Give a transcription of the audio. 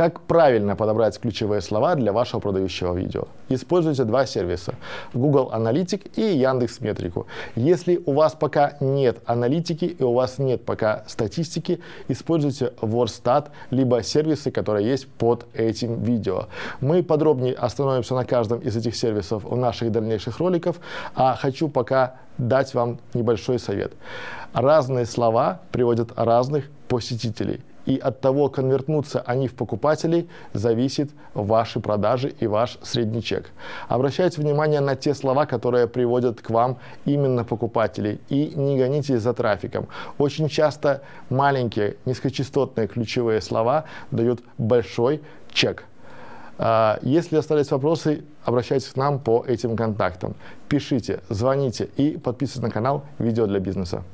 Как правильно подобрать ключевые слова для вашего продающего видео? Используйте два сервиса – Google Аналитик и Яндекс Метрику. Если у вас пока нет аналитики и у вас нет пока статистики, используйте Wordstat, либо сервисы, которые есть под этим видео. Мы подробнее остановимся на каждом из этих сервисов в наших дальнейших роликах, а хочу пока дать вам небольшой совет. Разные слова приводят разных посетителей и от того, конвертнутся они в покупателей, зависит ваши продажи и ваш средний чек. Обращайте внимание на те слова, которые приводят к вам именно покупателей, и не гонитесь за трафиком. Очень часто маленькие низкочастотные ключевые слова дают большой чек. А, если остались вопросы, обращайтесь к нам по этим контактам. Пишите, звоните и подписывайтесь на канал «Видео для бизнеса».